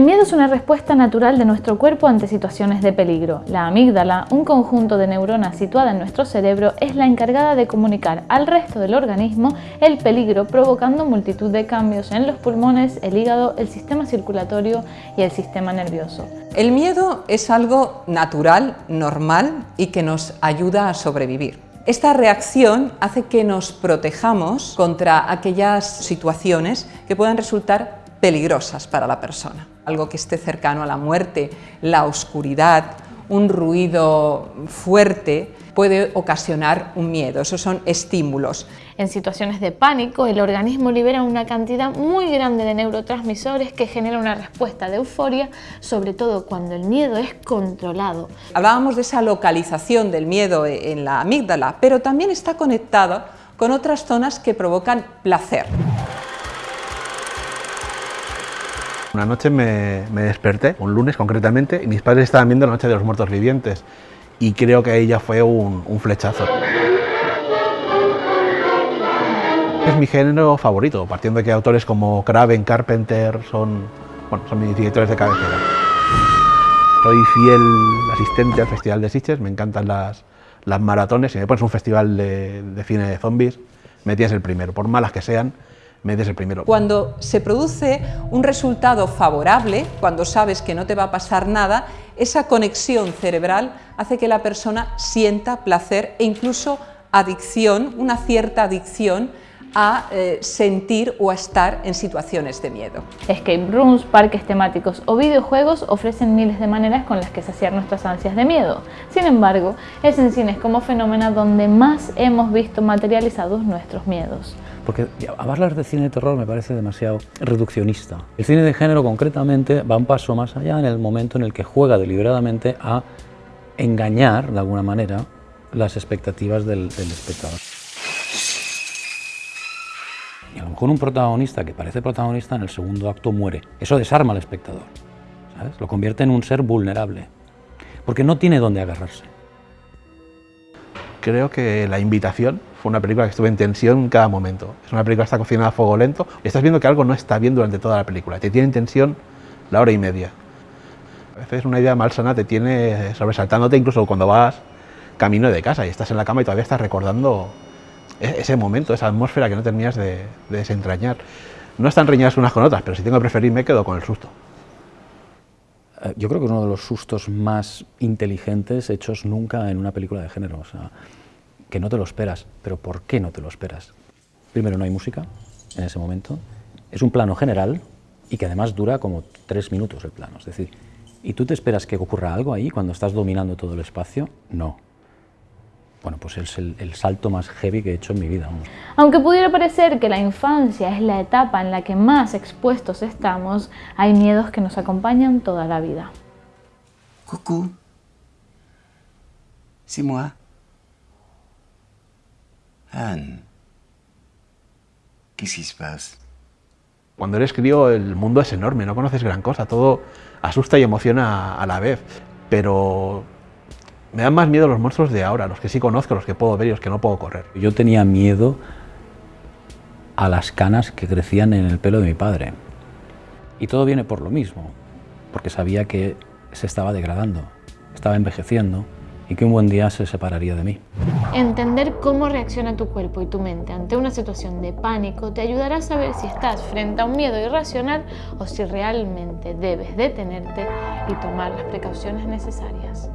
El miedo es una respuesta natural de nuestro cuerpo ante situaciones de peligro. La amígdala, un conjunto de neuronas situada en nuestro cerebro, es la encargada de comunicar al resto del organismo el peligro, provocando multitud de cambios en los pulmones, el hígado, el sistema circulatorio y el sistema nervioso. El miedo es algo natural, normal y que nos ayuda a sobrevivir. Esta reacción hace que nos protejamos contra aquellas situaciones que puedan resultar peligrosas para la persona. Algo que esté cercano a la muerte, la oscuridad, un ruido fuerte puede ocasionar un miedo, esos son estímulos. En situaciones de pánico, el organismo libera una cantidad muy grande de neurotransmisores que genera una respuesta de euforia, sobre todo cuando el miedo es controlado. Hablábamos de esa localización del miedo en la amígdala, pero también está conectado con otras zonas que provocan placer. Una noche me, desperté, un lunes concretamente, y mis padres estaban viendo La Noche de los Muertos Vivientes y creo que ahí ya fue un, flechazo. Es mi género favorito, partiendo de que autores como Craven, Carpenter son, bueno, son mis directores de cabecera. Soy fiel asistente al Festival de Sitges, me encantan las, las maratones, si me pones un festival de, de cine de zombies, me tienes el primero, por malas que sean, Cuando se produce un resultado favorable, cuando sabes que no te va a pasar nada, esa conexión cerebral hace que la persona sienta placer e incluso adicción, una cierta adicción a eh, sentir o a estar en situaciones de miedo. Escape rooms, parques temáticos o videojuegos ofrecen miles de maneras con las que saciar nuestras ansias de miedo. Sin embargo, es en cines como fenómeno donde más hemos visto materializados nuestros miedos. Porque hablar de cine de terror me parece demasiado reduccionista. El cine de género concretamente va un paso más allá en el momento en el que juega deliberadamente a engañar, de alguna manera, las expectativas del, del espectador. Mejor un protagonista que parece protagonista en el segundo acto muere. Eso desarma al espectador. Lo convierte en un ser vulnerable, porque no tiene dónde agarrarse. Creo que La Invitación fue una película que estuvo en tensión en cada momento. Es una película que está cocinada a fuego lento y estás viendo que algo no está bien durante toda la película. Te tiene en tensión la hora y media. A veces una idea malsana te tiene sobresaltándote incluso cuando vas camino de casa y estás en la cama y todavía estás recordando ese momento, esa atmósfera que no terminas de, desentrañar. No están reñidas unas con otras, pero si tengo que preferir me quedo con el susto. Eh, yo creo que es uno de los sustos más inteligentes hechos nunca en una película de género. O sea, que no te lo esperas. Pero ¿por qué no te lo esperas? Primero, no hay música en ese momento. Es un plano general y que además dura como tres minutos el plano. Es decir, ¿y tú te esperas que ocurra algo ahí cuando estás dominando todo el espacio? No bueno, pues es el, salto más heavy que he hecho en mi vida. Aunque pudiera parecer que la infancia es la etapa en la que más expuestos estamos, hay miedos que nos acompañan toda la vida. Coucou, c'est moi. Anne, qui se passe? Cuando eres crío el mundo es enorme, no conoces gran cosa, todo asusta y emociona a la vez, pero me dan más miedo los monstruos de ahora, los que sí conozco, los que puedo ver y los que no puedo correr. Yo tenía miedo a las canas que crecían en el pelo de mi padre. Y todo viene por lo mismo, porque sabía que se estaba degradando, estaba envejeciendo y que un buen día se separaría de mí. Entender cómo reacciona tu cuerpo y tu mente ante una situación de pánico te ayudará a saber si estás frente a un miedo irracional o si realmente debes detenerte y tomar las precauciones necesarias.